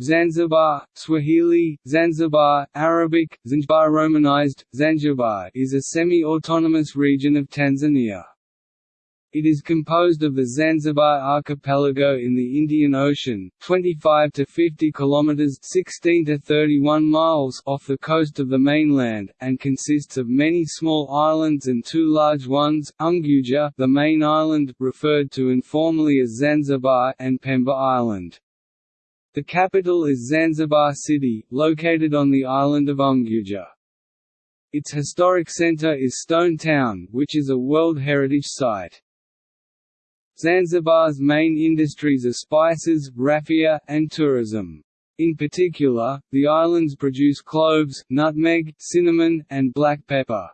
Zanzibar, Swahili, Zanzibar, Arabic, Zanzibar Romanized, Zanzibar is a semi-autonomous region of Tanzania. It is composed of the Zanzibar archipelago in the Indian Ocean, 25 to 50 kilometers (16 to 31 miles) off the coast of the mainland, and consists of many small islands and two large ones: Unguja, the main island, referred to informally as Zanzibar, and Pemba Island. The capital is Zanzibar City, located on the island of Unguja. Its historic center is Stone Town, which is a World Heritage Site. Zanzibar's main industries are spices, raffia, and tourism. In particular, the islands produce cloves, nutmeg, cinnamon, and black pepper.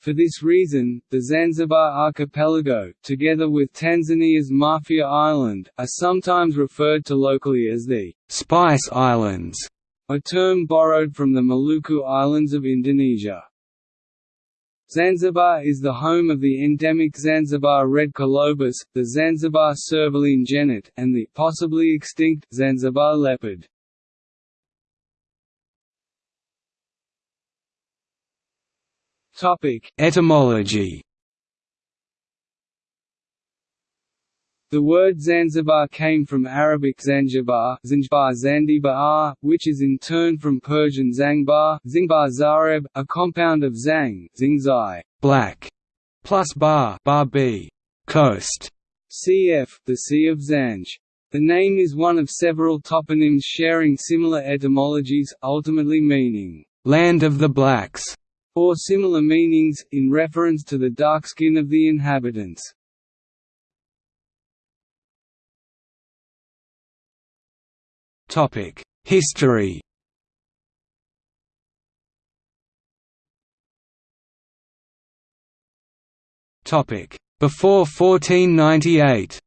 For this reason, the Zanzibar archipelago, together with Tanzania's Mafia Island, are sometimes referred to locally as the «Spice Islands», a term borrowed from the Maluku Islands of Indonesia. Zanzibar is the home of the endemic Zanzibar red colobus, the Zanzibar servaline genet, and the possibly extinct Zanzibar leopard. Topic: Etymology The word Zanzibar came from Arabic Zanzibar, Zanzibar Zandibar, which is in turn from Persian Zangbar, Zingbar Zareb, a compound of Zang, Zingzai, black, plus bar, bar b, coast, cf. the Sea of Zanj. The name is one of several toponyms sharing similar etymologies, ultimately meaning land of the blacks, or similar meanings, in reference to the dark skin of the inhabitants. History Before 1498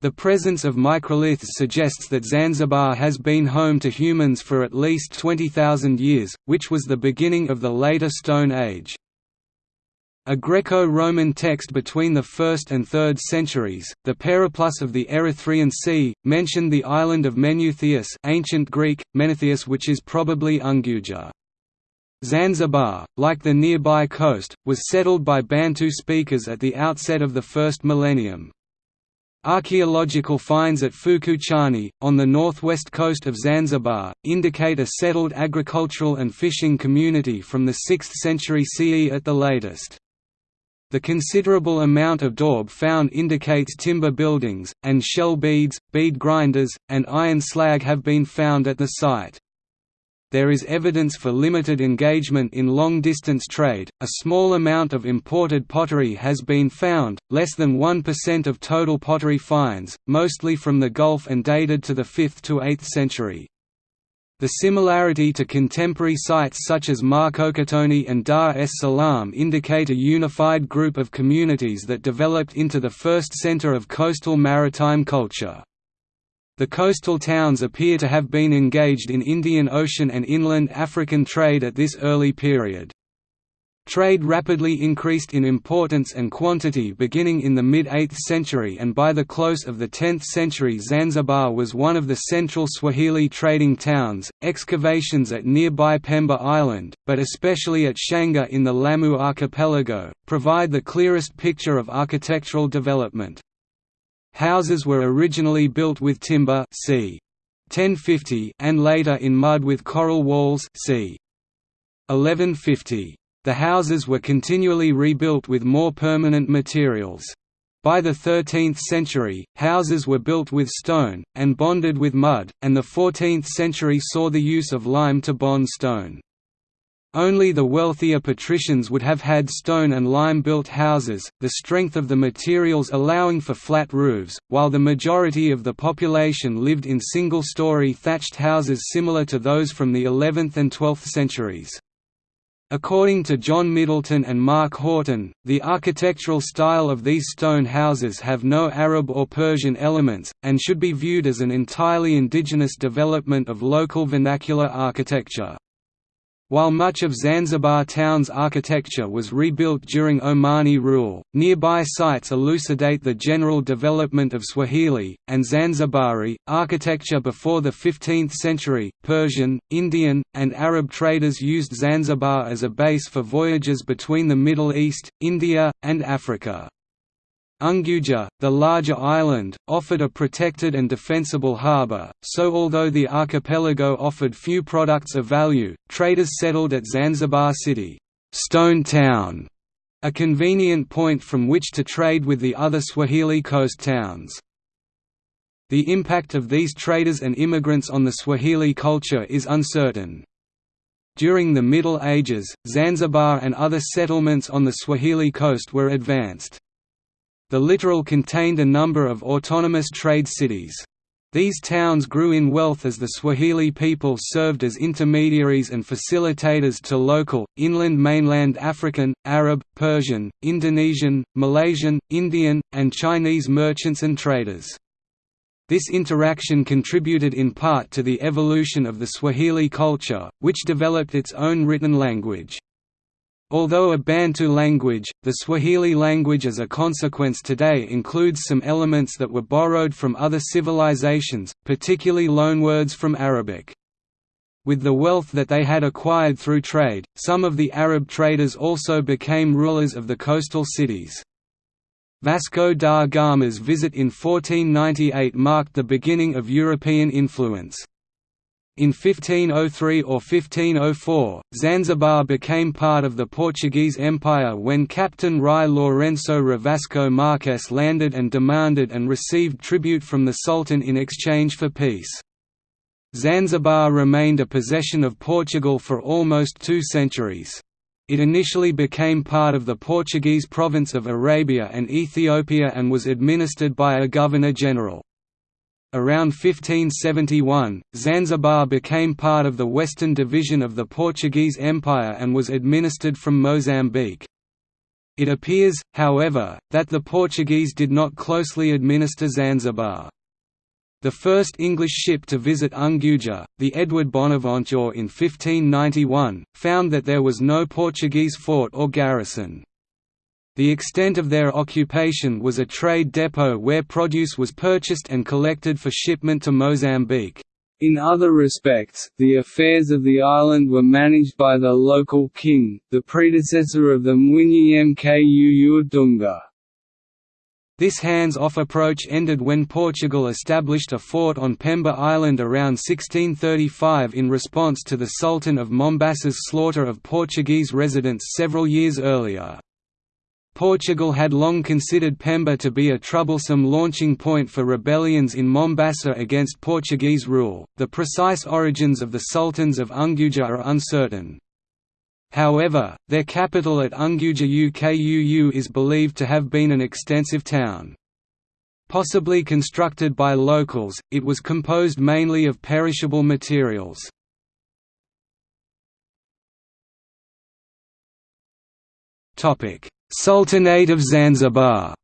The presence of microliths suggests that Zanzibar has been home to humans for at least 20,000 years, which was the beginning of the later Stone Age. A Greco-Roman text between the 1st and 3rd centuries, the Periplus of the Erythraean Sea, mentioned the island of Meneutheus ancient Greek, Menetheus which is probably Unguja. Zanzibar, like the nearby coast, was settled by Bantu speakers at the outset of the first millennium. Archaeological finds at Fukuchani, on the northwest coast of Zanzibar, indicate a settled agricultural and fishing community from the 6th century CE at the latest. The considerable amount of daub found indicates timber buildings, and shell beads, bead grinders, and iron slag have been found at the site. There is evidence for limited engagement in long-distance trade. A small amount of imported pottery has been found, less than 1% of total pottery finds, mostly from the Gulf and dated to the 5th to 8th century. The similarity to contemporary sites such as Mkokotoni and Dar es Salaam indicate a unified group of communities that developed into the first center of coastal maritime culture. The coastal towns appear to have been engaged in Indian Ocean and inland African trade at this early period. Trade rapidly increased in importance and quantity beginning in the mid-8th century and by the close of the 10th century Zanzibar was one of the central Swahili trading towns. Excavations at nearby Pemba Island, but especially at Shanga in the Lamu archipelago, provide the clearest picture of architectural development. Houses were originally built with timber c. 1050 and later in mud with coral walls c. 1150. The houses were continually rebuilt with more permanent materials. By the 13th century, houses were built with stone, and bonded with mud, and the 14th century saw the use of lime to bond stone. Only the wealthier patricians would have had stone and lime-built houses, the strength of the materials allowing for flat roofs, while the majority of the population lived in single-story thatched houses similar to those from the 11th and 12th centuries. According to John Middleton and Mark Horton, the architectural style of these stone houses have no Arab or Persian elements, and should be viewed as an entirely indigenous development of local vernacular architecture. While much of Zanzibar town's architecture was rebuilt during Omani rule, nearby sites elucidate the general development of Swahili, and Zanzibari, architecture before the 15th century. Persian, Indian, and Arab traders used Zanzibar as a base for voyages between the Middle East, India, and Africa. Unguja, the larger island, offered a protected and defensible harbour, so although the archipelago offered few products of value, traders settled at Zanzibar City Stone Town", a convenient point from which to trade with the other Swahili coast towns. The impact of these traders and immigrants on the Swahili culture is uncertain. During the Middle Ages, Zanzibar and other settlements on the Swahili coast were advanced. The littoral contained a number of autonomous trade cities. These towns grew in wealth as the Swahili people served as intermediaries and facilitators to local, inland mainland African, Arab, Persian, Indonesian, Malaysian, Indian, and Chinese merchants and traders. This interaction contributed in part to the evolution of the Swahili culture, which developed its own written language. Although a Bantu language, the Swahili language as a consequence today includes some elements that were borrowed from other civilizations, particularly loanwords from Arabic. With the wealth that they had acquired through trade, some of the Arab traders also became rulers of the coastal cities. Vasco da Gama's visit in 1498 marked the beginning of European influence. In 1503 or 1504, Zanzibar became part of the Portuguese Empire when Captain Rui Lourenço Ravasco Marques landed and demanded and received tribute from the Sultan in exchange for peace. Zanzibar remained a possession of Portugal for almost two centuries. It initially became part of the Portuguese province of Arabia and Ethiopia and was administered by a governor-general. Around 1571, Zanzibar became part of the western division of the Portuguese Empire and was administered from Mozambique. It appears, however, that the Portuguese did not closely administer Zanzibar. The first English ship to visit Unguja, the Edward Bonaventure in 1591, found that there was no Portuguese fort or garrison. The extent of their occupation was a trade depot where produce was purchased and collected for shipment to Mozambique. In other respects, the affairs of the island were managed by the local king, the predecessor of the Mwinyi Mku. This hands-off approach ended when Portugal established a fort on Pemba Island around 1635 in response to the Sultan of Mombasa's slaughter of Portuguese residents several years earlier. Portugal had long considered Pemba to be a troublesome launching point for rebellions in Mombasa against Portuguese rule. The precise origins of the sultans of Unguja are uncertain. However, their capital at Unguja Ukuu is believed to have been an extensive town. Possibly constructed by locals, it was composed mainly of perishable materials. Topic: Sultanate of Zanzibar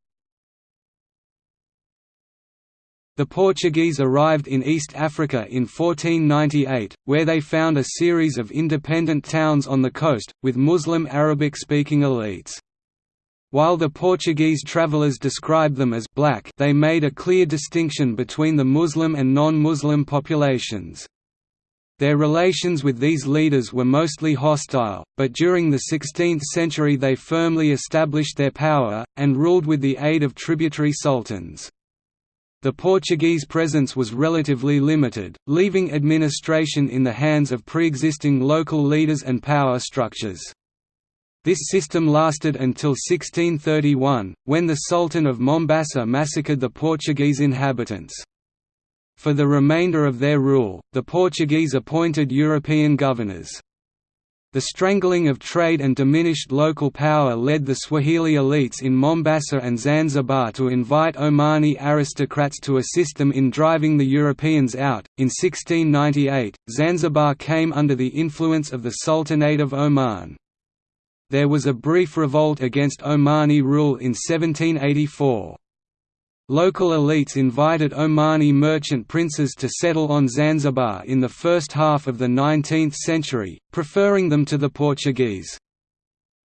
The Portuguese arrived in East Africa in 1498, where they found a series of independent towns on the coast, with Muslim Arabic-speaking elites. While the Portuguese travelers described them as «black» they made a clear distinction between the Muslim and non-Muslim populations. Their relations with these leaders were mostly hostile, but during the 16th century they firmly established their power, and ruled with the aid of tributary sultans. The Portuguese presence was relatively limited, leaving administration in the hands of pre-existing local leaders and power structures. This system lasted until 1631, when the Sultan of Mombasa massacred the Portuguese inhabitants. For the remainder of their rule, the Portuguese appointed European governors. The strangling of trade and diminished local power led the Swahili elites in Mombasa and Zanzibar to invite Omani aristocrats to assist them in driving the Europeans out. In 1698, Zanzibar came under the influence of the Sultanate of Oman. There was a brief revolt against Omani rule in 1784. Local elites invited Omani merchant princes to settle on Zanzibar in the first half of the 19th century, preferring them to the Portuguese.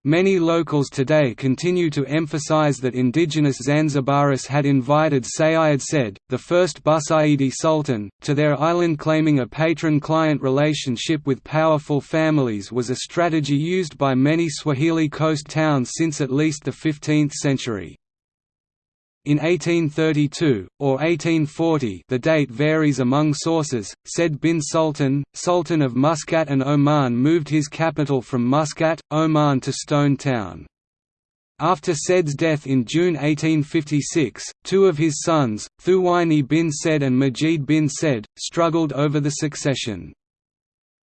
Many locals today continue to emphasize that indigenous Zanzibaris had invited Sayyid Said, the first Busaidi sultan, to their island claiming a patron-client relationship with powerful families was a strategy used by many Swahili coast towns since at least the 15th century. In 1832, or 1840 the date varies among sources, Said bin Sultan, Sultan of Muscat and Oman moved his capital from Muscat, Oman to Stone Town. After Said's death in June 1856, two of his sons, Thuwaini bin Said and Majid bin Said, struggled over the succession.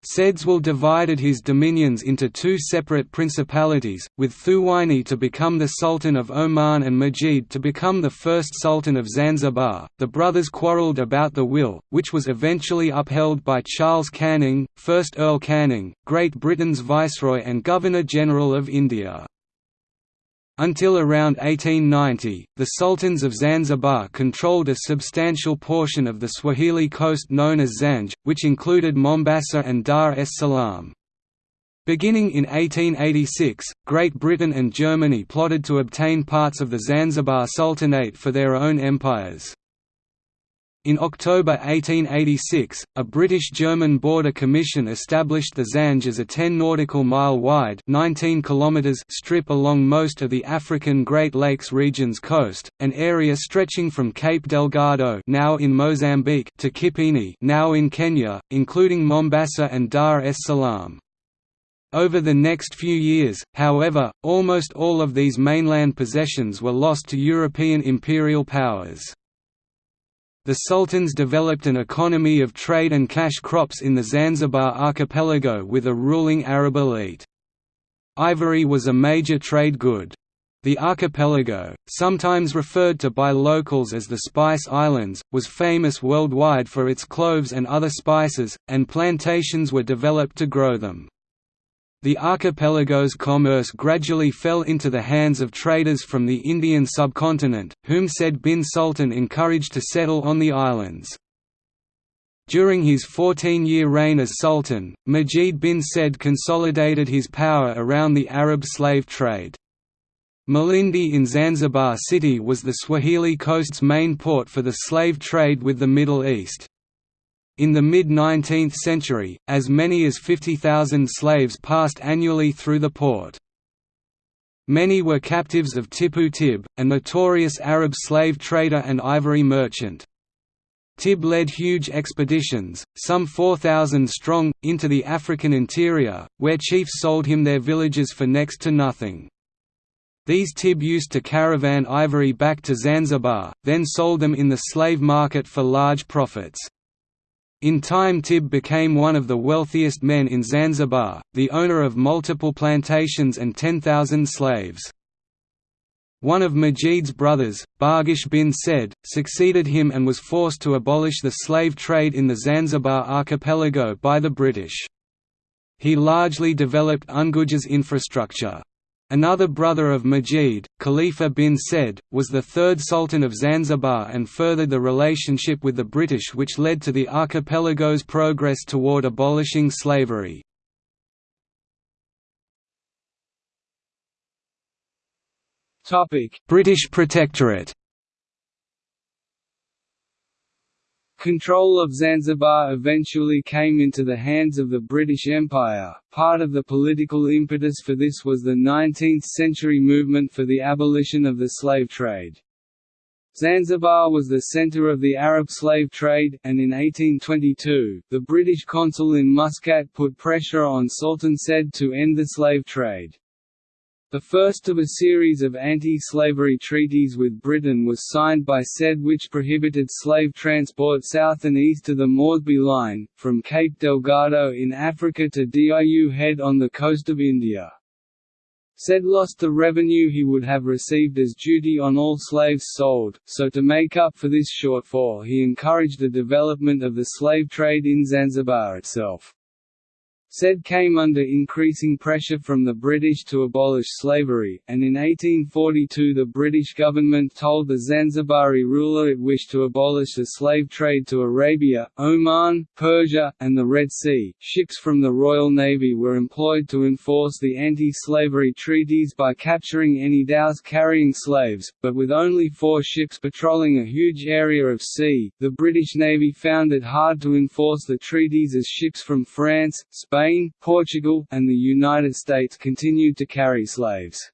Said's will divided his dominions into two separate principalities, with Thuwaini to become the Sultan of Oman and Majid to become the first Sultan of Zanzibar. The brothers quarrelled about the will, which was eventually upheld by Charles Canning, 1st Earl Canning, Great Britain's Viceroy and Governor-General of India. Until around 1890, the sultans of Zanzibar controlled a substantial portion of the Swahili coast known as Zanj, which included Mombasa and Dar es Salaam. Beginning in 1886, Great Britain and Germany plotted to obtain parts of the Zanzibar Sultanate for their own empires. In October 1886, a British-German border commission established the Zanj as a 10 nautical mile wide 19 kilometers strip along most of the African Great Lakes region's coast, an area stretching from Cape Delgado now in Mozambique to Kipini now in Kenya, including Mombasa and Dar es Salaam. Over the next few years, however, almost all of these mainland possessions were lost to European imperial powers the sultans developed an economy of trade and cash crops in the Zanzibar archipelago with a ruling Arab elite. Ivory was a major trade good. The archipelago, sometimes referred to by locals as the Spice Islands, was famous worldwide for its cloves and other spices, and plantations were developed to grow them. The archipelago's commerce gradually fell into the hands of traders from the Indian subcontinent, whom Said bin Sultan encouraged to settle on the islands. During his 14-year reign as Sultan, Majid bin Said consolidated his power around the Arab slave trade. Malindi in Zanzibar City was the Swahili coast's main port for the slave trade with the Middle East. In the mid-19th century, as many as 50,000 slaves passed annually through the port. Many were captives of Tippu Tip, a notorious Arab slave trader and ivory merchant. Tip led huge expeditions, some 4,000 strong, into the African interior, where chiefs sold him their villages for next to nothing. These Tip used to caravan ivory back to Zanzibar, then sold them in the slave market for large profits. In time Tip became one of the wealthiest men in Zanzibar, the owner of multiple plantations and 10,000 slaves. One of Majid's brothers, Barghash bin Said, succeeded him and was forced to abolish the slave trade in the Zanzibar archipelago by the British. He largely developed Unguja's infrastructure. Another brother of Majid, Khalifa bin Said, was the third Sultan of Zanzibar and furthered the relationship with the British which led to the archipelago's progress toward abolishing slavery. British Protectorate Control of Zanzibar eventually came into the hands of the British Empire. Part of the political impetus for this was the 19th-century movement for the abolition of the slave trade. Zanzibar was the centre of the Arab slave trade, and in 1822, the British consul in Muscat put pressure on Sultan Said to end the slave trade. The first of a series of anti-slavery treaties with Britain was signed by Said which prohibited slave transport south and east of the Moresby Line, from Cape Delgado in Africa to Diu Head on the coast of India. Said lost the revenue he would have received as duty on all slaves sold, so to make up for this shortfall he encouraged the development of the slave trade in Zanzibar itself. Said came under increasing pressure from the British to abolish slavery, and in 1842 the British government told the Zanzibari ruler it wished to abolish the slave trade to Arabia, Oman, Persia, and the Red Sea. Ships from the Royal Navy were employed to enforce the anti-slavery treaties by capturing any dhows carrying slaves, but with only four ships patrolling a huge area of sea, the British Navy found it hard to enforce the treaties as ships from France, Spain, Portugal, and the United States continued to carry slaves.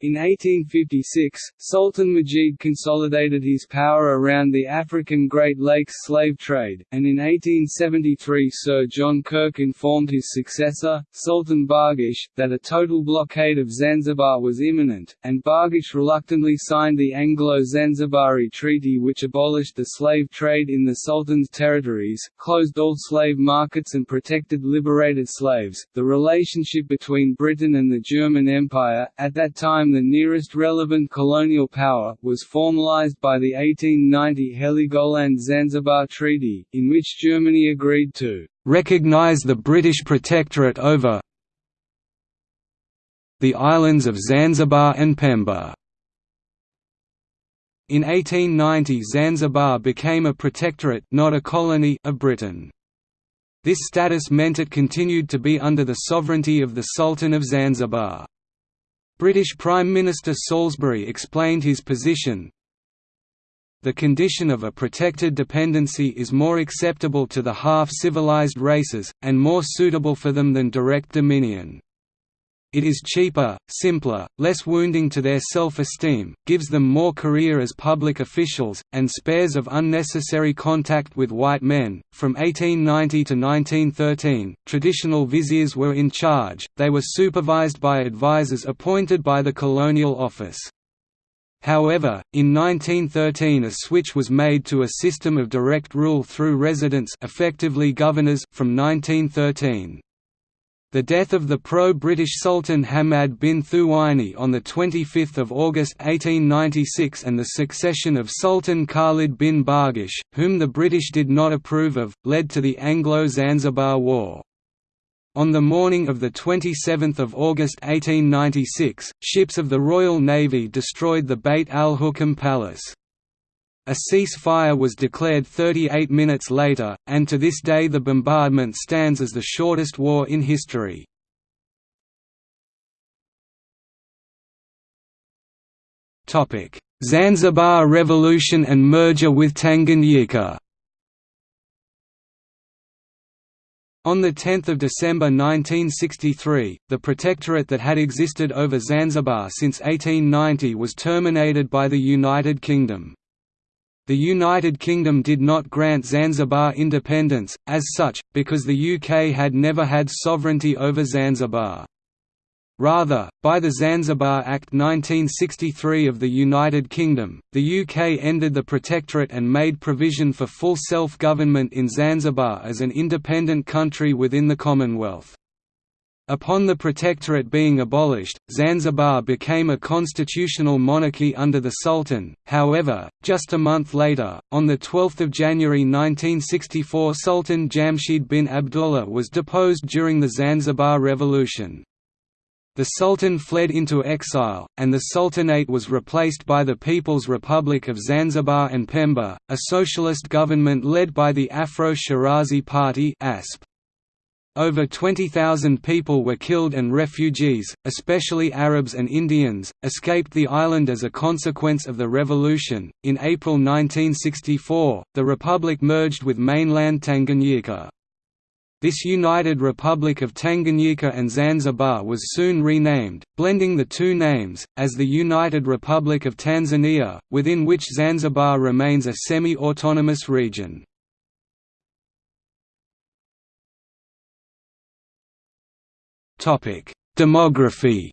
In 1856, Sultan Majid consolidated his power around the African Great Lakes slave trade, and in 1873 Sir John Kirk informed his successor, Sultan Barghash, that a total blockade of Zanzibar was imminent, and Barghash reluctantly signed the Anglo-Zanzibari Treaty which abolished the slave trade in the Sultan's territories, closed all slave markets and protected liberated slaves. The relationship between Britain and the German Empire, at that time the nearest relevant colonial power, was formalized by the 1890 Heligoland-Zanzibar Treaty, in which Germany agreed to recognize the British protectorate over the islands of Zanzibar and Pemba. In 1890 Zanzibar became a protectorate not a colony of Britain. This status meant it continued to be under the sovereignty of the Sultan of Zanzibar. British Prime Minister Salisbury explained his position, the condition of a protected dependency is more acceptable to the half-civilized races, and more suitable for them than direct dominion. It is cheaper, simpler, less wounding to their self-esteem, gives them more career as public officials, and spares of unnecessary contact with white men. From 1890 to 1913, traditional viziers were in charge, they were supervised by advisors appointed by the Colonial Office. However, in 1913 a switch was made to a system of direct rule through residents effectively governors from 1913. The death of the pro-British Sultan Hamad bin Thuwaini on 25 August 1896 and the succession of Sultan Khalid bin Barghash, whom the British did not approve of, led to the Anglo-Zanzibar War. On the morning of 27 August 1896, ships of the Royal Navy destroyed the Beit al-Hukam Palace. A ceasefire was declared 38 minutes later, and to this day the bombardment stands as the shortest war in history. Zanzibar Revolution and merger with Tanganyika On 10 December 1963, the protectorate that had existed over Zanzibar since 1890 was terminated by the United Kingdom. The United Kingdom did not grant Zanzibar independence, as such, because the UK had never had sovereignty over Zanzibar. Rather, by the Zanzibar Act 1963 of the United Kingdom, the UK ended the protectorate and made provision for full self-government in Zanzibar as an independent country within the Commonwealth. Upon the protectorate being abolished, Zanzibar became a constitutional monarchy under the Sultan, however, just a month later, on 12 January 1964 Sultan Jamshid bin Abdullah was deposed during the Zanzibar Revolution. The Sultan fled into exile, and the Sultanate was replaced by the People's Republic of Zanzibar and Pemba, a socialist government led by the Afro-Shirazi Party ASP. Over 20,000 people were killed and refugees, especially Arabs and Indians, escaped the island as a consequence of the revolution. In April 1964, the republic merged with mainland Tanganyika. This united Republic of Tanganyika and Zanzibar was soon renamed, blending the two names, as the United Republic of Tanzania, within which Zanzibar remains a semi-autonomous region. Demography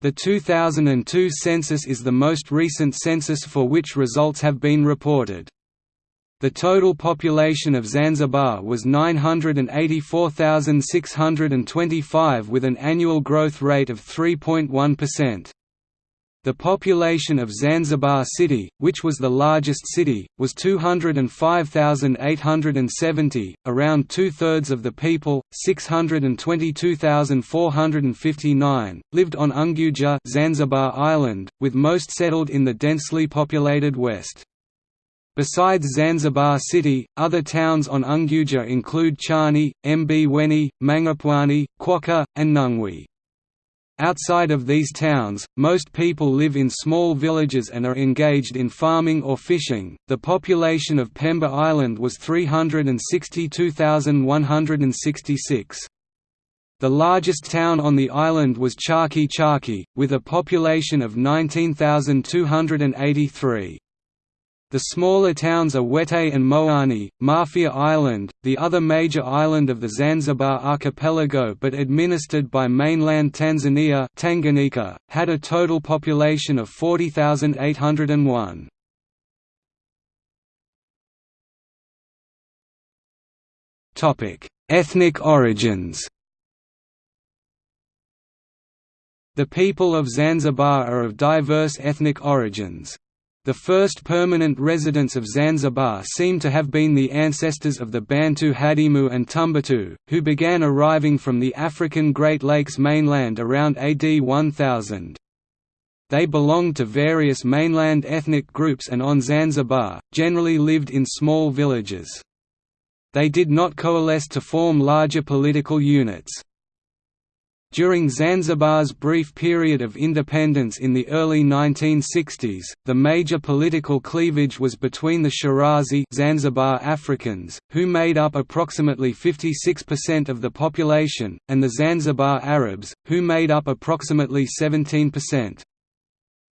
The 2002 census is the most recent census for which results have been reported. The total population of Zanzibar was 984,625 with an annual growth rate of 3.1%. The population of Zanzibar City, which was the largest city, was 205,870. Around two thirds of the people, 622,459, lived on Unguja, Zanzibar Island, with most settled in the densely populated west. Besides Zanzibar City, other towns on Unguja include Chani, Mbweni, Mangapwani, Chwaka, and Nungwi. Outside of these towns, most people live in small villages and are engaged in farming or fishing. The population of Pemba Island was 362,166. The largest town on the island was Chake Chake, with a population of 19,283. The smaller towns are Wete and Mkoani, Mafia Island, the other major island of the Zanzibar archipelago but administered by mainland Tanzania Tanganyika, had a total population of 40,801. Ethnic origins The people of Zanzibar are of diverse ethnic origins. The first permanent residents of Zanzibar seem to have been the ancestors of the Bantu Hadimu and Tumbatu, who began arriving from the African Great Lakes mainland around AD 1000. They belonged to various mainland ethnic groups and on Zanzibar, generally lived in small villages. They did not coalesce to form larger political units. During Zanzibar's brief period of independence in the early 1960s, the major political cleavage was between the Shirazi Zanzibar Africans, who made up approximately 56% of the population, and the Zanzibar Arabs, who made up approximately 17%.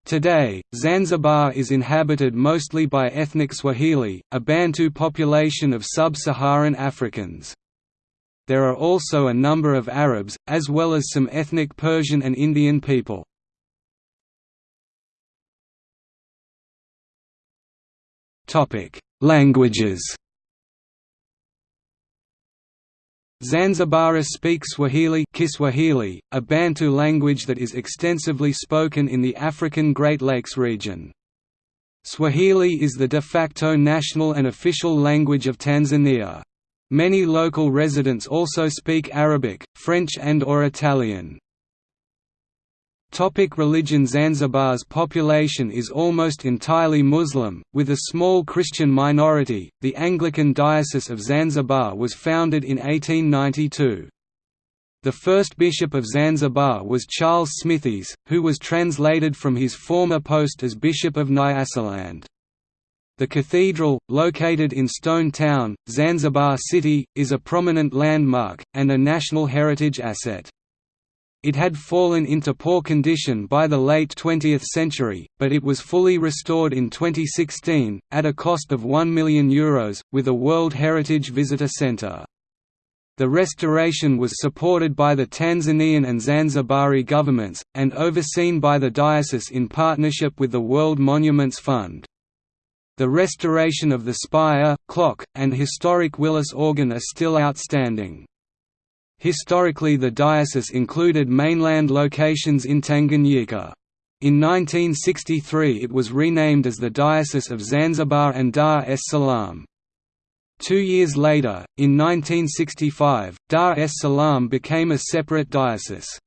Today, Zanzibar is inhabited mostly by ethnic Swahili, a Bantu population of sub-Saharan Africans there are also a number of Arabs, as well as some ethnic Persian and Indian people. Languages Zanzibaris speak Swahili Kiswahili, a Bantu language that is extensively spoken in the African Great Lakes region. Swahili is the de facto national and official language of Tanzania. Many local residents also speak Arabic, French and or Italian. Topic religion Zanzibar's population is almost entirely Muslim, with a small Christian minority. The Anglican Diocese of Zanzibar was founded in 1892. The first bishop of Zanzibar was Charles Smythies, who was translated from his former post as Bishop of Nyasaland. The cathedral, located in Stone Town, Zanzibar City, is a prominent landmark, and a national heritage asset. It had fallen into poor condition by the late 20th century, but it was fully restored in 2016, at a cost of €1 million, Euros, with a World Heritage Visitor Centre. The restoration was supported by the Tanzanian and Zanzibari governments, and overseen by the diocese in partnership with the World Monuments Fund. The restoration of the spire, clock, and historic Willis organ are still outstanding. Historically the diocese included mainland locations in Tanganyika. In 1963 it was renamed as the Diocese of Zanzibar and Dar es Salaam. Two years later, in 1965, Dar es Salaam became a separate diocese.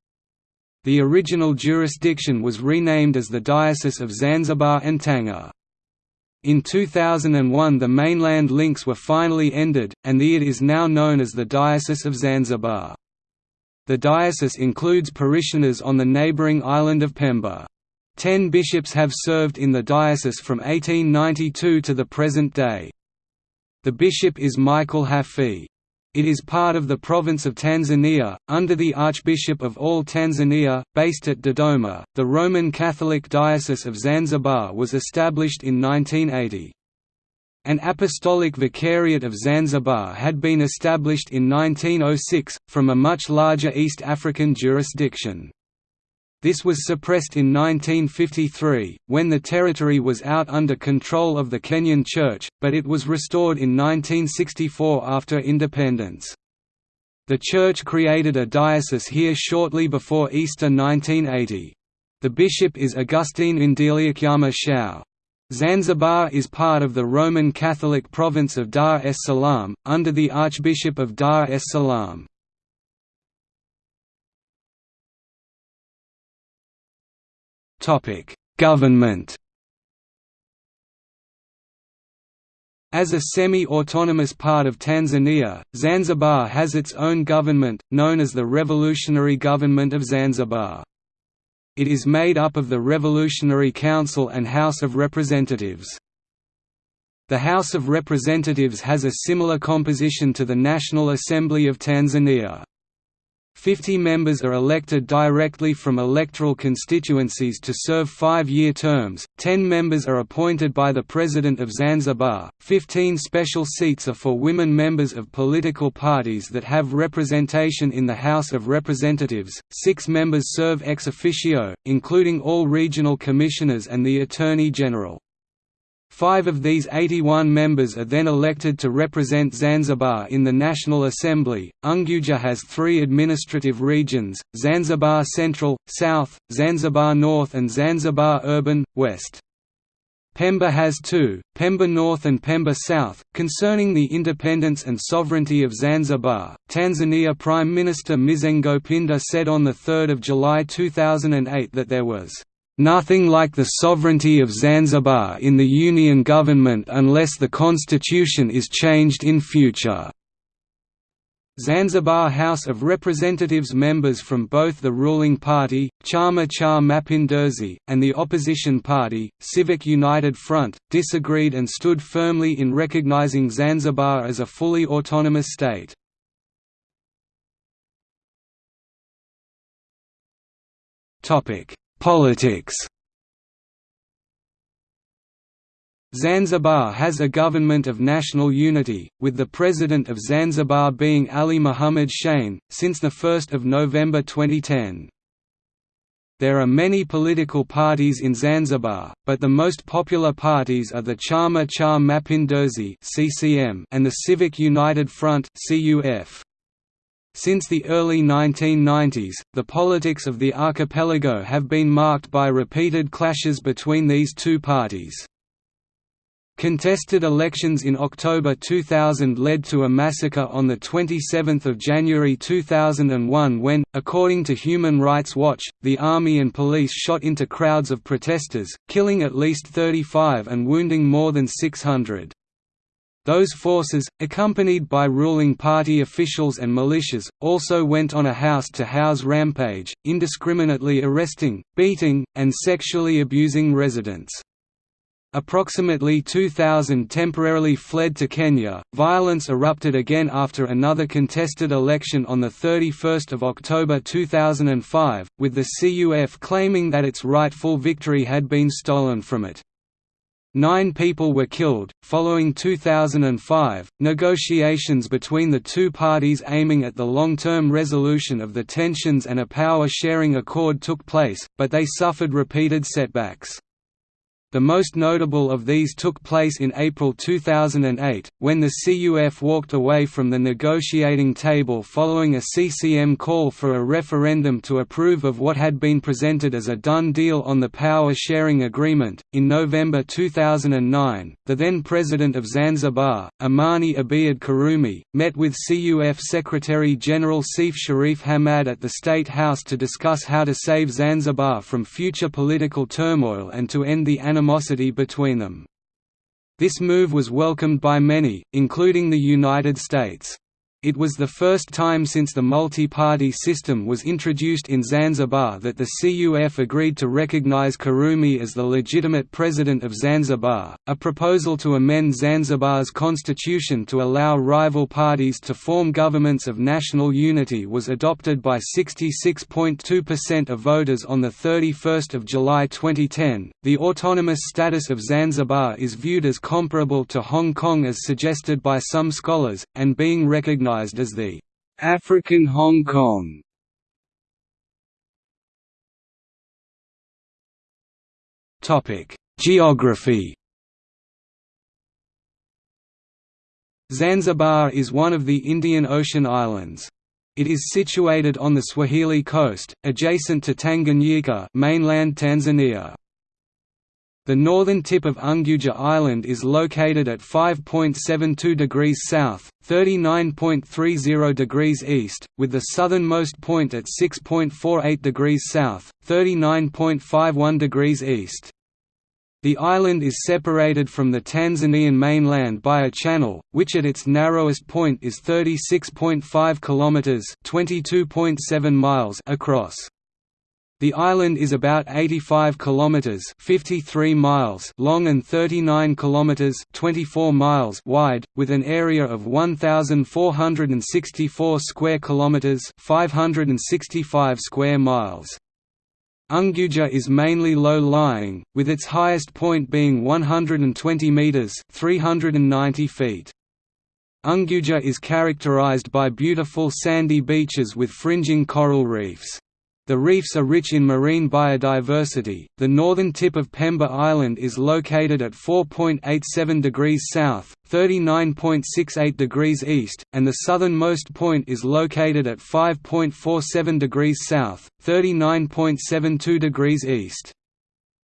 The original jurisdiction was renamed as the Diocese of Zanzibar and Tanga. In 2001 the mainland links were finally ended, and the it is now known as the Diocese of Zanzibar. The diocese includes parishioners on the neighbouring island of Pemba. Ten bishops have served in the diocese from 1892 to the present day. The bishop is Michael Hafidh. It is part of the province of Tanzania, under the Archbishop of all Tanzania, based at Dodoma. The Roman Catholic Diocese of Zanzibar was established in 1980. An apostolic vicariate of Zanzibar had been established in 1906, from a much larger East African jurisdiction. This was suppressed in 1953, when the territory was out under control of the Kenyan Church, but it was restored in 1964 after independence. The Church created a diocese here shortly before Easter 1980. The bishop is Augustine Ndeliakyama Shao. Zanzibar is part of the Roman Catholic province of Dar es Salaam, under the Archbishop of Dar es Salaam. Government As a semi-autonomous part of Tanzania, Zanzibar has its own government, known as the Revolutionary Government of Zanzibar. It is made up of the Revolutionary Council and House of Representatives. The House of Representatives has a similar composition to the National Assembly of Tanzania. Fifty members are elected directly from electoral constituencies to serve five-year terms, ten members are appointed by the President of Zanzibar, fifteen special seats are for women members of political parties that have representation in the House of Representatives, six members serve ex officio, including all regional commissioners and the Attorney General. Five of these 81 members are then elected to represent Zanzibar in the National Assembly. Unguja has three administrative regions Zanzibar Central, South, Zanzibar North, and Zanzibar Urban, West. Pemba has two, Pemba North and Pemba South. Concerning the independence and sovereignty of Zanzibar, Tanzania Prime Minister Mizengo Pinda said on 3 July 2008 that there was Nothing like the sovereignty of Zanzibar in the Union government unless the constitution is changed in future. Zanzibar House of Representatives members from both the ruling party, Chama cha Mapinduzi, and the opposition party, Civic United Front, disagreed and stood firmly in recognizing Zanzibar as a fully autonomous state. Topic: Politics Zanzibar has a government of national unity, with the president of Zanzibar being Ali Mohamed Shein, since 1 November 2010. There are many political parties in Zanzibar, but the most popular parties are the Chama cha Mapinduzi and the Civic United Front CUF. Since the early 1990s, the politics of the archipelago have been marked by repeated clashes between these two parties. Contested elections in October 2000 led to a massacre on 27 January 2001 when, according to Human Rights Watch, the army and police shot into crowds of protesters, killing at least 35 and wounding more than 600. Those forces, accompanied by ruling party officials and militias, also went on a house-to-house -house rampage, indiscriminately arresting, beating, and sexually abusing residents. Approximately 2,000 temporarily fled to Kenya. Violence erupted again after another contested election on 31 October 2005, with the CUF claiming that its rightful victory had been stolen from it. Nine people were killed. Following 2005, negotiations between the two parties aiming at the long term resolution of the tensions and a power sharing accord took place, but they suffered repeated setbacks. The most notable of these took place in April 2008, when the CUF walked away from the negotiating table following a CCM call for a referendum to approve of what had been presented as a done deal on the power sharing agreement. In November 2009, the then president of Zanzibar, Amani Abeid Karume, met with CUF Secretary General Seif Sharif Hamad at the State House to discuss how to save Zanzibar from future political turmoil and to end the animosity between them. This move was welcomed by many, including the United States. It was the first time since the multi-party system was introduced in Zanzibar that the CUF agreed to recognize Karume as the legitimate president of Zanzibar. A proposal to amend Zanzibar's constitution to allow rival parties to form governments of national unity was adopted by 66.2% of voters on the 31st of July 2010. The autonomous status of Zanzibar is viewed as comparable to Hong Kong as suggested by some scholars and being recognized recognized as the African Hong Kong. Topic: Geography. Zanzibar is one of the Indian Ocean islands. It is situated on the Swahili coast, adjacent to Tanganyika mainland Tanzania. The northern tip of Unguja Island is located at 5.72 degrees south, 39.30 degrees east, with the southernmost point at 6.48 degrees south, 39.51 degrees east. The island is separated from the Tanzanian mainland by a channel, which at its narrowest point is 36.5 kilometers (22.7 miles) across. The island is about 85 kilometers (53 miles) long and 39 kilometers (24 miles) wide, with an area of 1464 square kilometers (565 square miles). Unguja is mainly low-lying, with its highest point being 120 meters (390 feet). Unguja is characterized by beautiful sandy beaches with fringing coral reefs. The reefs are rich in marine biodiversity. The northern tip of Pemba Island is located at 4.87 degrees south, 39.68 degrees east, and the southernmost point is located at 5.47 degrees south, 39.72 degrees east.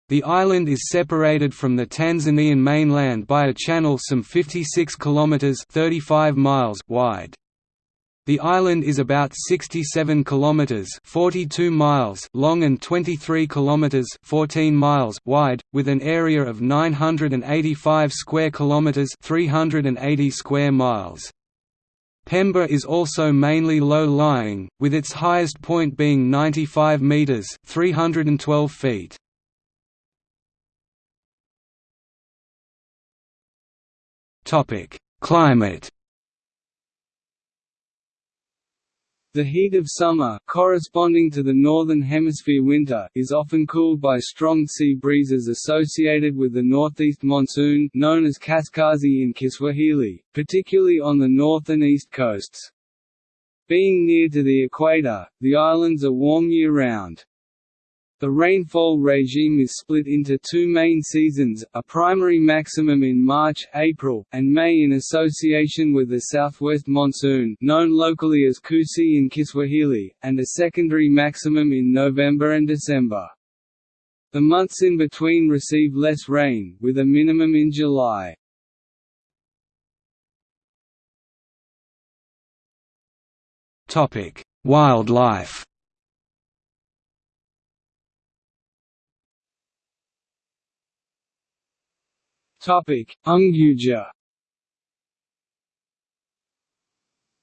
The island is separated from the Tanzanian mainland by a channel some 56 kilometers (35 miles) wide. The island is about 67 kilometers (42 miles) long and 23 kilometers (14 miles) wide, with an area of 985 square kilometers (380 square miles). Pemba is also mainly low-lying, with its highest point being 95 meters (312 feet). Topic: Climate The heat of summer, corresponding to the Northern Hemisphere winter, is often cooled by strong sea breezes associated with the northeast monsoon known as kaskazi in Kiswahili, particularly on the north and east coasts. Being near to the equator, the islands are warm year-round. The rainfall regime is split into two main seasons, a primary maximum in March, April, and May in association with the southwest monsoon known locally as Kusi in Kiswahili, and a secondary maximum in November and December. The months in between receive less rain, with a minimum in July. Wildlife Unguja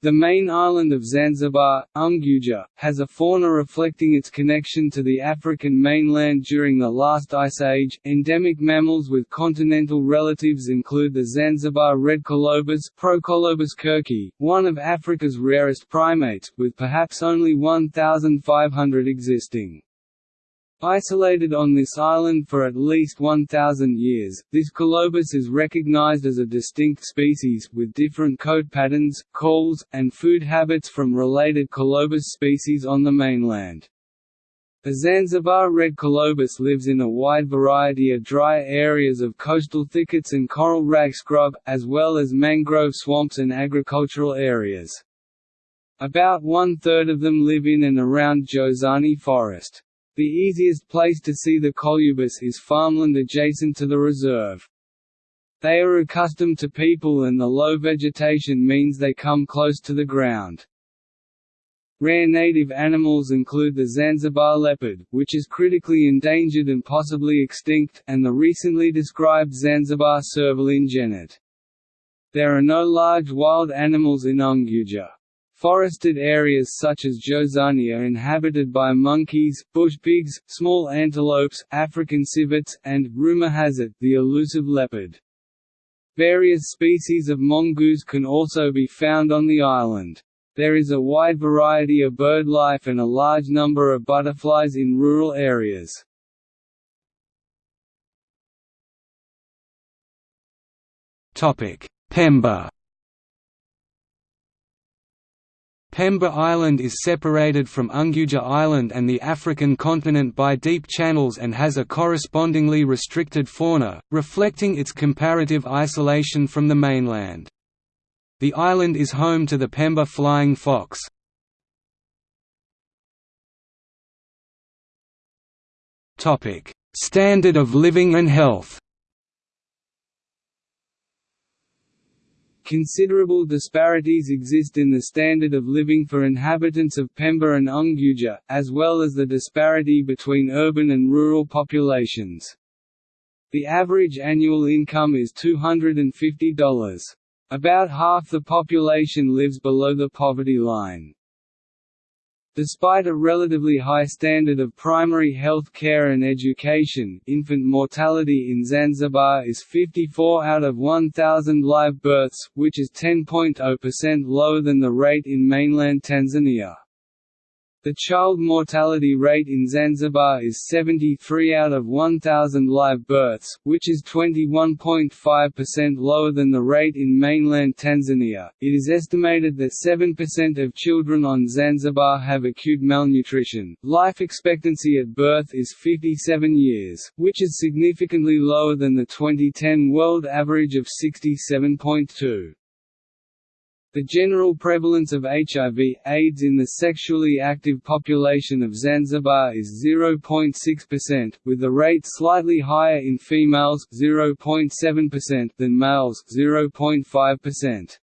The main island of Zanzibar, Unguja, has a fauna reflecting its connection to the African mainland during the last ice age. Endemic mammals with continental relatives include the Zanzibar red colobus, Procolobus kirki, one of Africa's rarest primates, with perhaps only 1,500 existing. Isolated on this island for at least 1,000 years, this colobus is recognized as a distinct species, with different coat patterns, calls, and food habits from related colobus species on the mainland. The Zanzibar red colobus lives in a wide variety of dry areas of coastal thickets and coral rag scrub, as well as mangrove swamps and agricultural areas. About one-third of them live in and around Jozani Forest. The easiest place to see the colobus is farmland adjacent to the reserve. They are accustomed to people and the low vegetation means they come close to the ground. Rare native animals include the Zanzibar leopard, which is critically endangered and possibly extinct, and the recently described Zanzibar servaline genet. There are no large wild animals in Unguja. Forested areas such as Jozani are inhabited by monkeys, bush pigs, small antelopes, African civets, and, rumor has it, the elusive leopard. Various species of mongoose can also be found on the island. There is a wide variety of bird life and a large number of butterflies in rural areas. Pemba Pemba Island is separated from Unguja Island and the African continent by deep channels and has a correspondingly restricted fauna, reflecting its comparative isolation from the mainland. The island is home to the Pemba flying fox. Standard of living and health Considerable disparities exist in the standard of living for inhabitants of Pemba and Unguja, as well as the disparity between urban and rural populations. The average annual income is $250. About half the population lives below the poverty line. Despite a relatively high standard of primary health care and education, infant mortality in Zanzibar is 54 out of 1,000 live births, which is 10.0% lower than the rate in mainland Tanzania. The child mortality rate in Zanzibar is 73 out of 1,000 live births, which is 21.5% lower than the rate in mainland Tanzania. It is estimated that 7% of children on Zanzibar have acute malnutrition. Life expectancy at birth is 57 years, which is significantly lower than the 2010 world average of 67.2. The general prevalence of HIV, AIDS in the sexually active population of Zanzibar is 0.6%, with the rate slightly higher in females 0.7% than males 0.5%.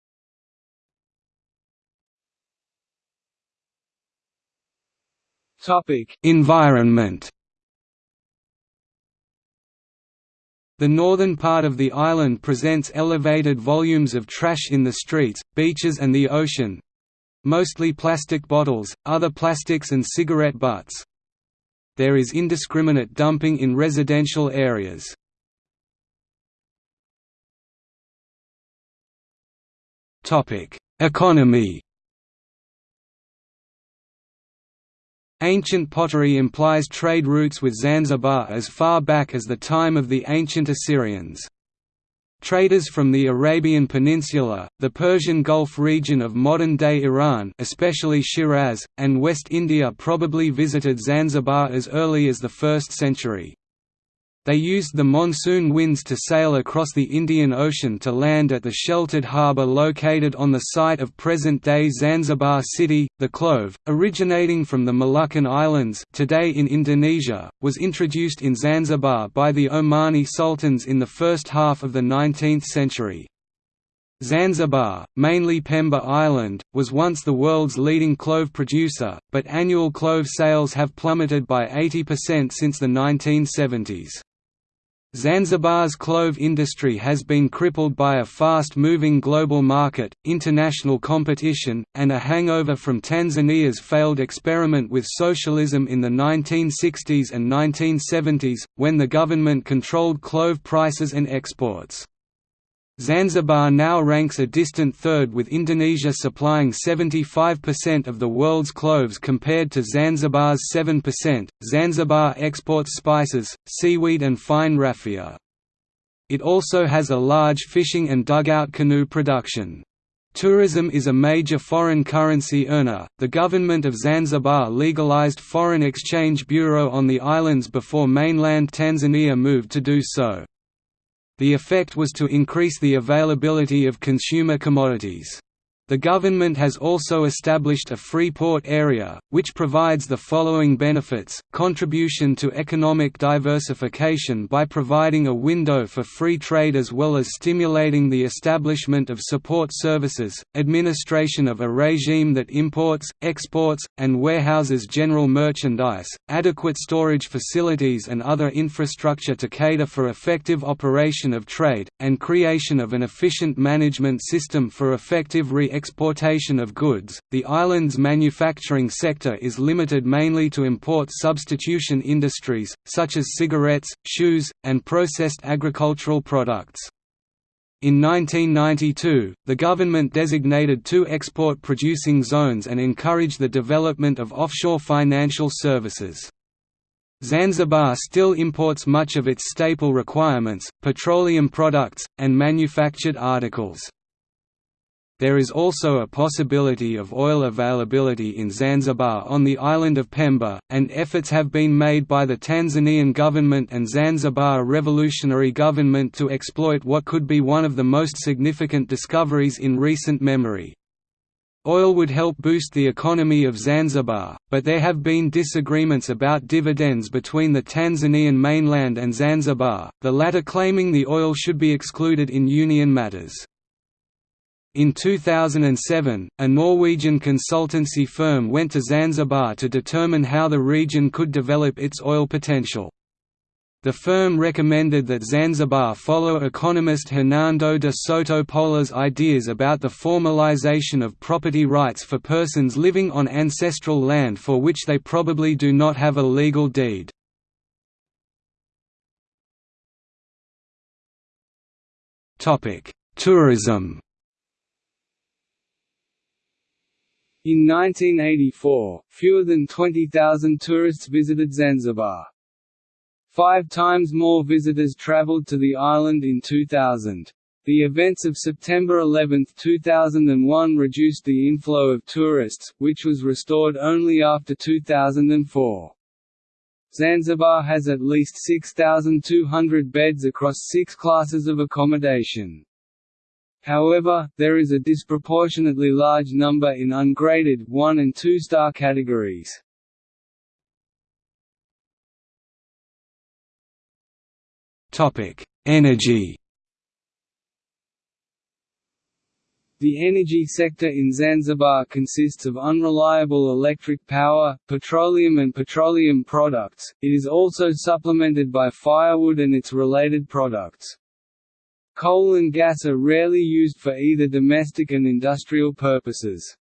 Topic: Environment The northern part of the island presents elevated volumes of trash in the streets, beaches and the ocean mostly plastic bottles, other plastics and cigarette butts. There is indiscriminate dumping in residential areas. Economy Ancient pottery implies trade routes with Zanzibar as far back as the time of the ancient Assyrians. Traders from the Arabian Peninsula, the Persian Gulf region of modern-day Iran especially Shiraz, and West India probably visited Zanzibar as early as the 1st century. They used the monsoon winds to sail across the Indian Ocean to land at the sheltered harbour located on the site of present-day Zanzibar city. The clove, originating from the Moluccan Islands today in Indonesia, was introduced in Zanzibar by the Omani sultans in the first half of the 19th century. Zanzibar, mainly Pemba Island, was once the world's leading clove producer, but annual clove sales have plummeted by 80% since the 1970s. Zanzibar's clove industry has been crippled by a fast-moving global market, international competition, and a hangover from Tanzania's failed experiment with socialism in the 1960s and 1970s, when the government controlled clove prices and exports. Zanzibar now ranks a distant third with Indonesia supplying 75% of the world's cloves compared to Zanzibar's 7%. Zanzibar exports spices, seaweed, and fine raffia. It also has a large fishing and dugout canoe production. Tourism is a major foreign currency earner. The government of Zanzibar legalized foreign exchange bureau on the islands before mainland Tanzania moved to do so. The effect was to increase the availability of consumer commodities. The government has also established a free port area, which provides the following benefits, contribution to economic diversification by providing a window for free trade as well as stimulating the establishment of support services, administration of a regime that imports, exports, and warehouses general merchandise, adequate storage facilities and other infrastructure to cater for effective operation of trade, and creation of an efficient management system for effective re exportation of goods. The island's manufacturing sector is limited mainly to import substitution industries, such as cigarettes, shoes, and processed agricultural products. In 1992, the government designated two export-producing zones and encouraged the development of offshore financial services. Zanzibar still imports much of its staple requirements, petroleum products, and manufactured articles. There is also a possibility of oil availability in Zanzibar on the island of Pemba, and efforts have been made by the Tanzanian government and Zanzibar Revolutionary Government to exploit what could be one of the most significant discoveries in recent memory. Oil would help boost the economy of Zanzibar, but there have been disagreements about dividends between the Tanzanian mainland and Zanzibar, the latter claiming the oil should be excluded in union matters. In 2007, a Norwegian consultancy firm went to Zanzibar to determine how the region could develop its oil potential. The firm recommended that Zanzibar follow economist Hernando de Soto Polar's ideas about the formalization of property rights for persons living on ancestral land for which they probably do not have a legal deed. Tourism In 1984, fewer than 20,000 tourists visited Zanzibar. Five times more visitors traveled to the island in 2000. The events of September 11, 2001 reduced the inflow of tourists, which was restored only after 2004. Zanzibar has at least 6,200 beds across six classes of accommodation. However, there is a disproportionately large number in ungraded 1 and 2 star categories. Topic: Energy The energy sector in Zanzibar consists of unreliable electric power, petroleum and petroleum products, it is also supplemented by firewood and its related products. Coal and gas are rarely used for either domestic and industrial purposes.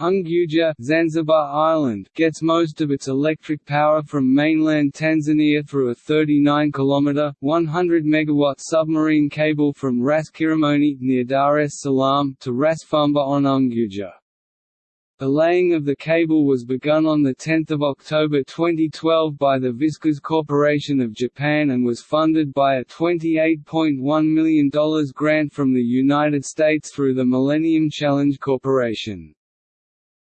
Unguja Zanzibar Island gets most of its electric power from mainland Tanzania through a 39 km 100 MW submarine cable from Ras Kirimoni near Dar es Salaam to Ras Fumba on Unguja. The laying of the cable was begun on 10 October 2012 by the Viscas Corporation of Japan and was funded by a $28.1 million grant from the United States through the Millennium Challenge Corporation.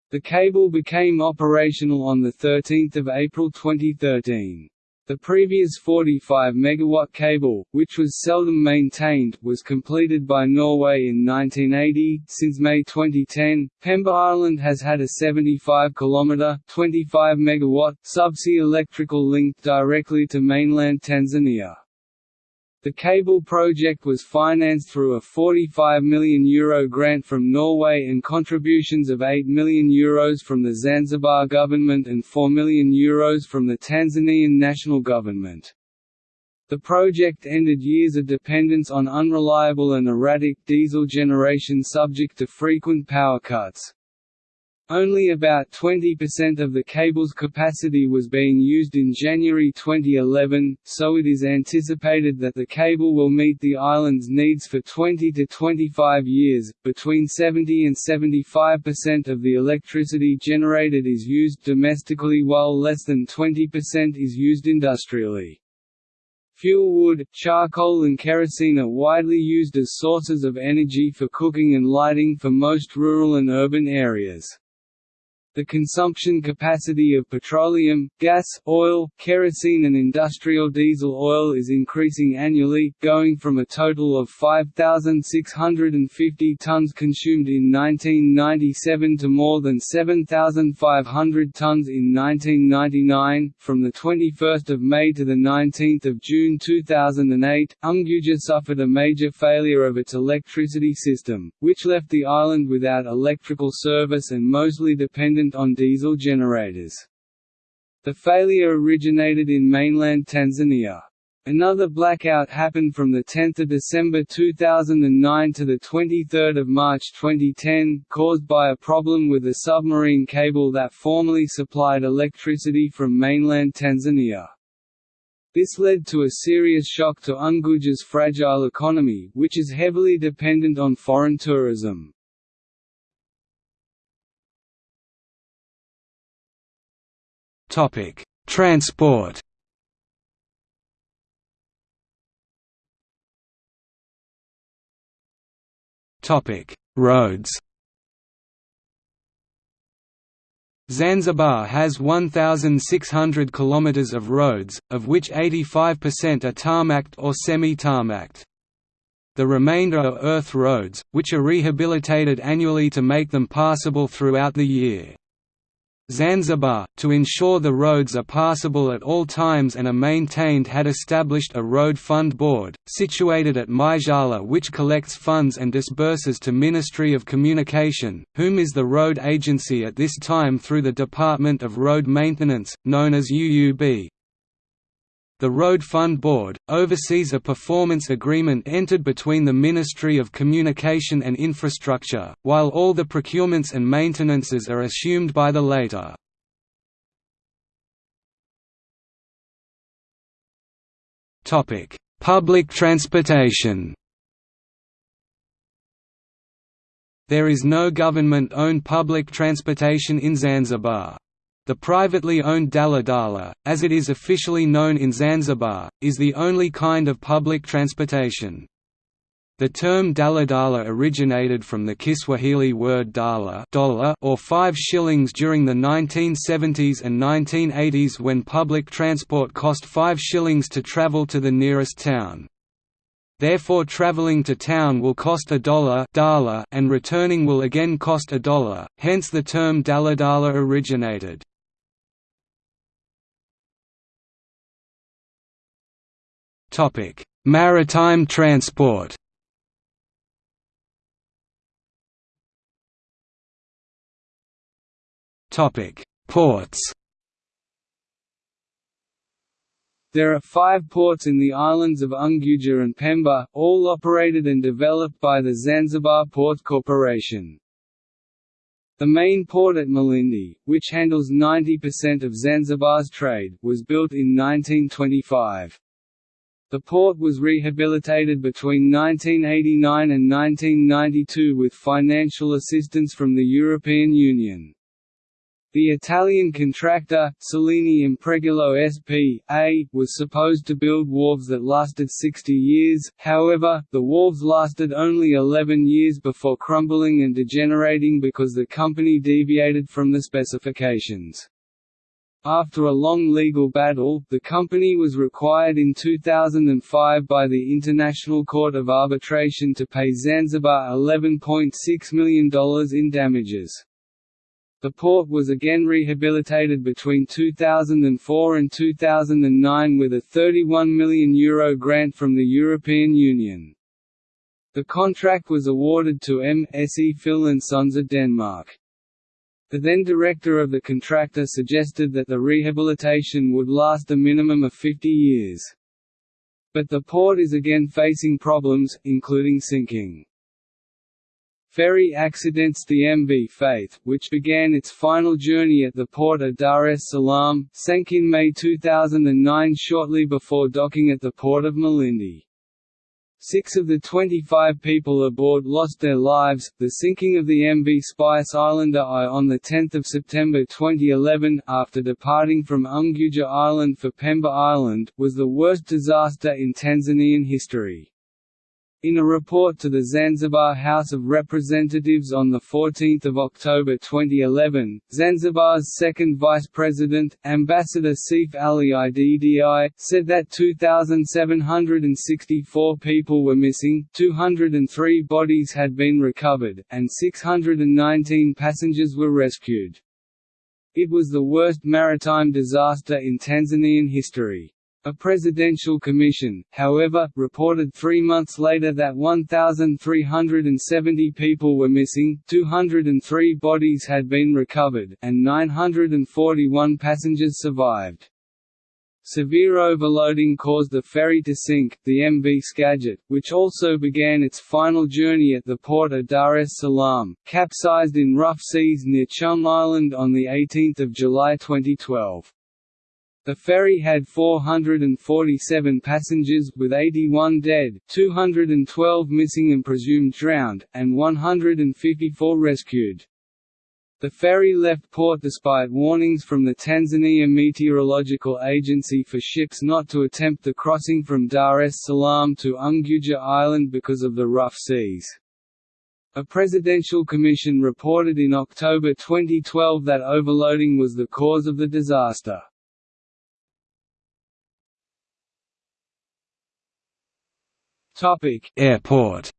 The cable became operational on 13 April 2013. The previous 45 MW cable, which was seldom maintained, was completed by Norway in 1980. Since May 2010, Pemba Island has had a 75 km (25 MW) subsea electrical link directly to mainland Tanzania. The cable project was financed through a €45 million Euro grant from Norway and contributions of €8 million Euros from the Zanzibar government and €4 million Euros from the Tanzanian national government. The project ended years of dependence on unreliable and erratic diesel generation subject to frequent power cuts. Only about 20% of the cable's capacity was being used in January 2011, so it is anticipated that the cable will meet the island's needs for 20 to 25 years. Between 70 and 75% of the electricity generated is used domestically while less than 20% is used industrially. Fuel wood, charcoal and kerosene are widely used as sources of energy for cooking and lighting for most rural and urban areas. The consumption capacity of petroleum, gas, oil, kerosene and industrial diesel oil is increasing annually, going from a total of 5,650 tons consumed in 1997 to more than 7,500 tons in 1999. From the 21st of May to the 19th of June 2008, Unguja suffered a major failure of its electricity system, which left the island without electrical service and mostly dependent on diesel generators. The failure originated in mainland Tanzania. Another blackout happened from 10 December 2009 to 23 March 2010, caused by a problem with a submarine cable that formerly supplied electricity from mainland Tanzania. This led to a serious shock to Unguja's fragile economy, which is heavily dependent on foreign tourism. Topic: Transport. Topic: Roads. Zanzibar has 1,600 km of roads, of which 85% are tarmacked or semi-tarmacked. the remainder are earth roads, which are rehabilitated annually to make them passable throughout the year. Zanzibar, to ensure the roads are passable at all times and are maintained had established a road fund board, situated at Maijala which collects funds and disburses to Ministry of Communication, whom is the road agency at this time through the Department of Road Maintenance, known as UUB. The Road Fund Board, oversees a performance agreement entered between the Ministry of Communication and Infrastructure, while all the procurements and maintenances are assumed by the latter. Public transportation There is no government-owned public transportation in Zanzibar. The privately owned daladala, as it is officially known in Zanzibar, is the only kind of public transportation. The term daladala originated from the Kiswahili word dala dollar or five shillings during the 1970s and 1980s when public transport cost five shillings to travel to the nearest town. Therefore traveling to town will cost a dollar and returning will again cost a dollar, hence the term daladala originated. Maritime transport. Ports. There are five ports in the islands of Unguja and Pemba, all operated and developed by the Zanzibar Port Corporation. The main port at Malindi, which handles 90% of Zanzibar's trade, was built in 1925. The port was rehabilitated between 1989 and 1992 with financial assistance from the European Union. The Italian contractor, Cellini Impregilo S.p.A., was supposed to build wharves that lasted 60 years, however, the wharves lasted only 11 years before crumbling and degenerating because the company deviated from the specifications. After a long legal battle, the company was required in 2005 by the International Court of Arbitration to pay Zanzibar $11.6 million in damages. The port was again rehabilitated between 2004 and 2009 with a €31 million Euro grant from the European Union. The contract was awarded to M.S.E. Pihl and Sons of Denmark. The then director of the contractor suggested that the rehabilitation would last a minimum of 50 years. But the port is again facing problems, including sinking. Ferry accidents The MV Faith, which began its final journey at the port of Dar es Salaam, sank in May 2009 shortly before docking at the port of Malindi. Six of the 25 people aboard lost their lives. The sinking of the MV Spice Islander I on 10 September 2011, after departing from Unguja Island for Pemba Island, was the worst disaster in Tanzanian history. In a report to the Zanzibar House of Representatives on 14 October 2011, Zanzibar's second vice president, Ambassador Seif Ali Iddi, said that 2,764 people were missing, 203 bodies had been recovered, and 619 passengers were rescued. It was the worst maritime disaster in Tanzanian history. A presidential commission, however, reported three months later that 1,370 people were missing, 203 bodies had been recovered, and 941 passengers survived. Severe overloading caused the ferry to sink, the MV Skagit, which also began its final journey at the port of Dar es Salaam, capsized in rough seas near Chumbe Island on 18 July 2012. The ferry had 447 passengers, with 81 dead, 212 missing and presumed drowned, and 154 rescued. The ferry left port despite warnings from the Tanzania Meteorological Agency for ships not to attempt the crossing from Dar es Salaam to Unguja Island because of the rough seas. A presidential commission reported in October 2012 that overloading was the cause of the disaster. Airport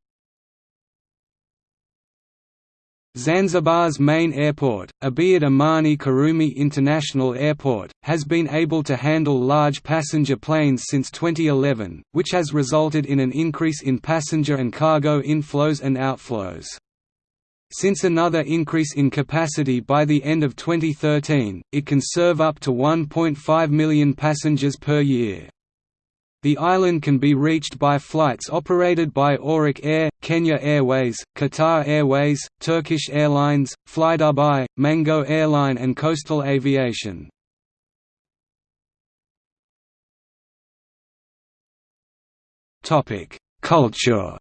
Zanzibar's main airport, Abeid Amani Karume International Airport, has been able to handle large passenger planes since 2011, which has resulted in an increase in passenger and cargo inflows and outflows. Since another increase in capacity by the end of 2013, it can serve up to 1.5 million passengers per year. The island can be reached by flights operated by Auric Air, Kenya Airways, Qatar Airways, Turkish Airlines, FlyDubai, Mango Airline and Coastal Aviation. Culture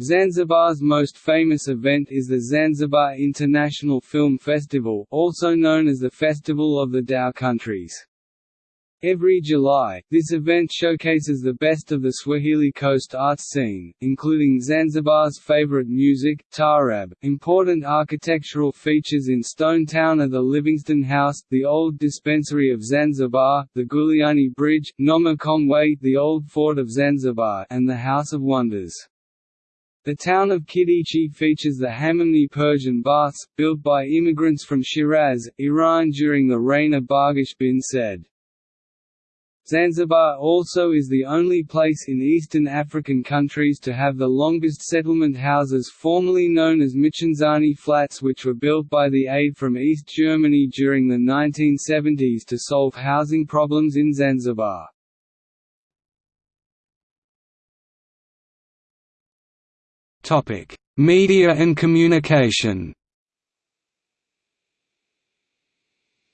Zanzibar's most famous event is the Zanzibar International Film Festival also known as the Festival of the Dhow Countries. Every July, this event showcases the best of the Swahili Coast arts scene, including Zanzibar's favorite music, taarab, Important architectural features in Stone Town are the Livingstone House, the Old Dispensary of Zanzibar, the Guliani Bridge, Noma the Old Fort of Zanzibar, and the House of Wonders. The town of Kidichi features the Hammamni Persian baths, built by immigrants from Shiraz, Iran during the reign of Barghash bin Said. Zanzibar also is the only place in Eastern African countries to have the longest settlement houses formerly known as Michenzani flats which were built by the aid from East Germany during the 1970s to solve housing problems in Zanzibar. Media and communication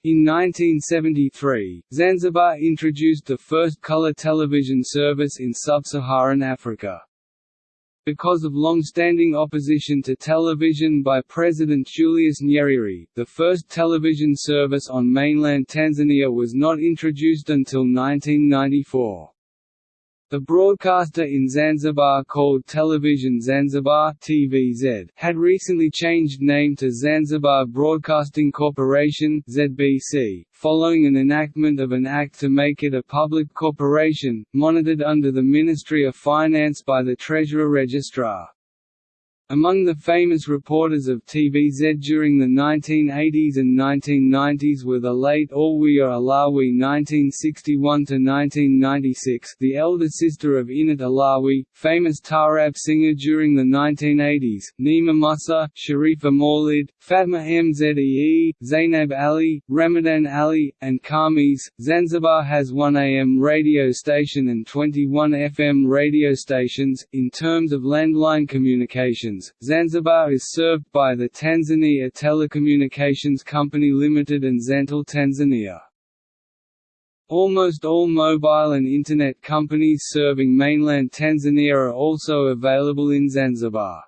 In 1973, Zanzibar introduced the first color television service in sub-Saharan Africa. Because of long-standing opposition to television by President Julius Nyerere, the first television service on mainland Tanzania was not introduced until 1994. The broadcaster in Zanzibar called Television Zanzibar TVZ had recently changed name to Zanzibar Broadcasting Corporation ZBC, following an enactment of an act to make it a public corporation, monitored under the Ministry of Finance by the Treasurer Registrar. Among the famous reporters of TVZ during the 1980s and 1990s were the late Alwiya Alawi (1961–1996), the elder sister of Inat Alawi, famous Taarab singer during the 1980s, Nima Musa, Sharifa Maulid, Fatma Mzee, Zainab Ali, Ramadan Ali, and Kamis. Zanzibar has 1 AM radio station and 21 FM radio stations. In terms of landline communications Zanzibar is served by the Tanzania Telecommunications Company Limited and Zantel Tanzania. Almost all mobile and Internet companies serving mainland Tanzania are also available in Zanzibar.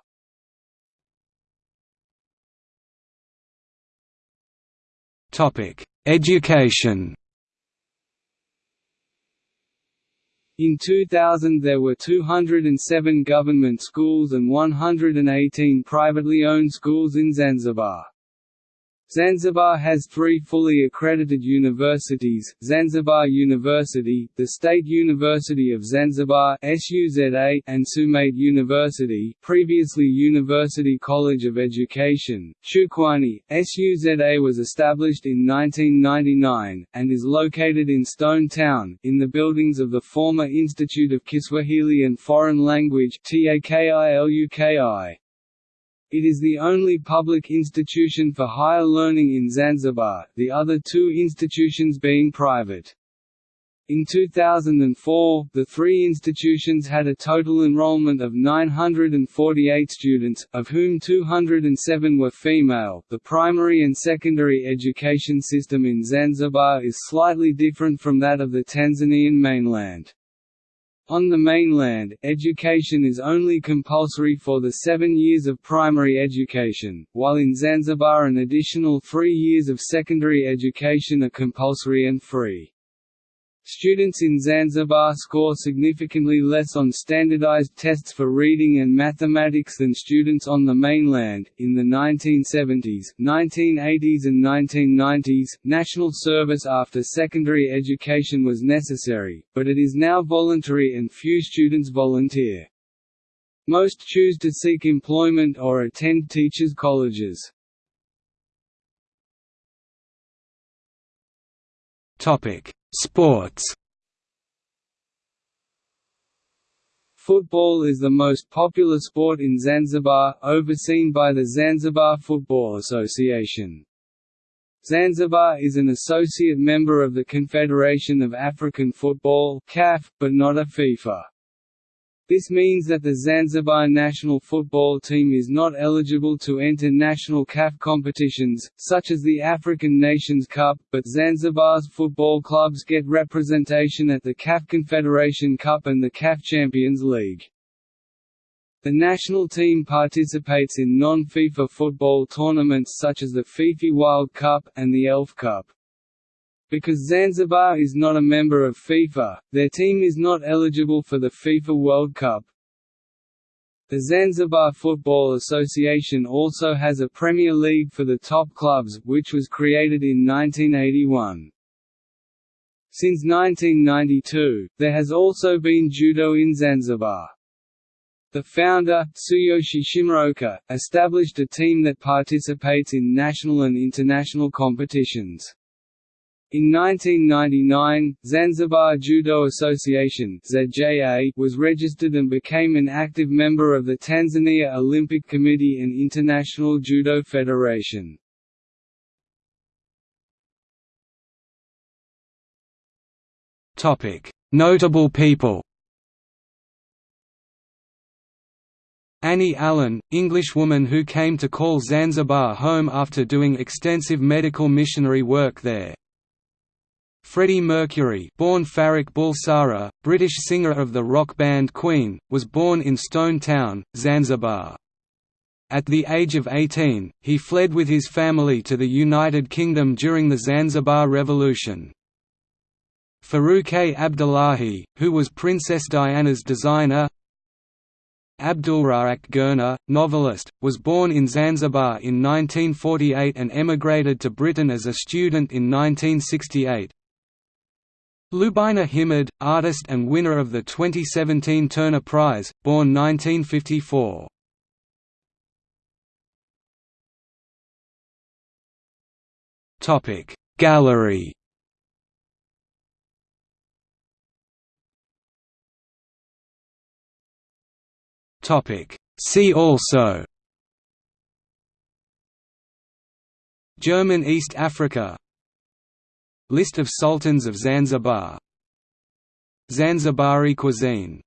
Topic: Education In 2000 there were 207 government schools and 118 privately owned schools in Zanzibar. Zanzibar has three fully accredited universities, Zanzibar University, the State University of Zanzibar and Sumait University previously University College of Education, Chukwani. SUZA was established in 1999, and is located in Stone Town, in the buildings of the former Institute of Kiswahili and Foreign Language TAKILUKI. It is the only public institution for higher learning in Zanzibar, the other two institutions being private. In 2004, the three institutions had a total enrollment of 948 students, of whom 207 were female. The primary and secondary education system in Zanzibar is slightly different from that of the Tanzanian mainland. On the mainland, education is only compulsory for the seven years of primary education, while in Zanzibar an additional three years of secondary education are compulsory and free. Students in Zanzibar score significantly less on standardized tests for reading and mathematics than students on the mainland. In the 1970s, 1980s, and 1990s, national service after secondary education was necessary, but it is now voluntary and few students volunteer. Most choose to seek employment or attend teachers' colleges. Topic: Sports. Football is the most popular sport in Zanzibar, overseen by the Zanzibar Football Association. Zanzibar is an associate member of the Confederation of African Football (CAF), but not a FIFA. This means that the Zanzibar national football team is not eligible to enter national CAF competitions, such as the African Nations Cup, but Zanzibar's football clubs get representation at the CAF Confederation Cup and the CAF Champions League. The national team participates in non-FIFA football tournaments such as the FIFA World Cup, and the ELF Cup. Because Zanzibar is not a member of FIFA, their team is not eligible for the FIFA World Cup. The Zanzibar Football Association also has a Premier League for the top clubs, which was created in 1981. Since 1992, there has also been judo in Zanzibar. The founder, Tsuyoshi Shimaoka, established a team that participates in national and international competitions. In 1999, Zanzibar Judo Association was registered and became an active member of the Tanzania Olympic Committee and International Judo Federation. Notable people Annie Allen, Englishwoman who came to call Zanzibar home after doing extensive medical missionary work there. Freddie Mercury born Farrokh Bulsara, British singer of the rock band Queen, was born in Stone Town, Zanzibar. At the age of 18, he fled with his family to the United Kingdom during the Zanzibar Revolution. Farruke Abdullahi, who was Princess Diana's designer Abdulrazak Gurnah, novelist, was born in Zanzibar in 1948 and emigrated to Britain as a student in 1968. Lubaina Himid, artist and winner of the 2017 Turner Prize, born 1954. Topic Gallery. Topic See also. German East Africa List of sultans of Zanzibar. Zanzibari cuisine